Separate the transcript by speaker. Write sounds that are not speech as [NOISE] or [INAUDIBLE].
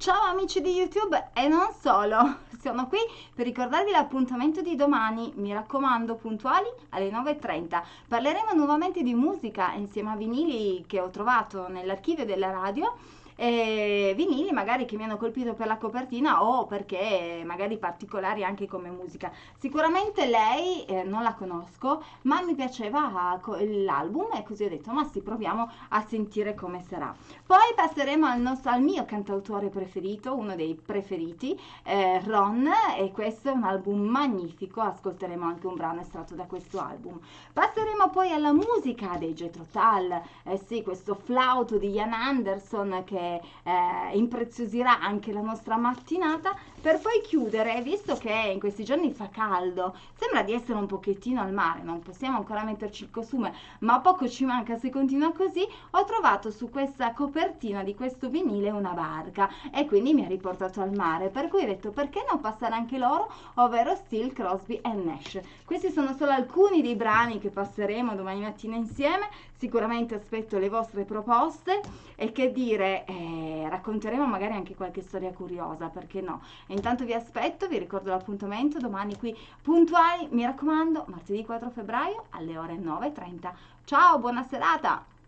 Speaker 1: Ciao amici di YouTube e non solo, [LAUGHS] sono qui per ricordarvi l'appuntamento di domani, mi raccomando puntuali alle 9.30. Parleremo nuovamente di musica insieme a vinili che ho trovato nell'archivio della radio e vinili magari che mi hanno colpito per la copertina o perché magari particolari anche come musica. Sicuramente lei eh, non la conosco, ma mi piaceva l'album e così ho detto ma sì, proviamo a sentire come sarà. Poi passeremo al, nostro, al mio cantautore preferito, uno dei preferiti, eh, Ron, e questo è un album magnifico, ascolteremo anche un brano estratto da questo album. Passeremo poi alla musica dei Jetro Tull, eh sì, questo flauto di Ian Anderson eh, impreziosirà anche la nostra mattinata. Per poi chiudere, visto che in questi giorni fa caldo, sembra di essere un pochettino al mare, non possiamo ancora metterci il costume, ma poco ci manca se continua così, ho trovato su questa copertina di questo vinile una barca e quindi mi ha riportato al mare, per cui ho detto perché non passare anche loro, ovvero Steel, Crosby e Nash. Questi sono solo alcuni dei brani che passeremo domani mattina insieme, sicuramente aspetto le vostre proposte. E che dire, eh, racconteremo magari anche qualche storia curiosa, perché no? E intanto vi aspetto, vi ricordo l'appuntamento domani qui puntuali, mi raccomando, martedì 4 febbraio alle ore 9.30. Ciao, buona serata!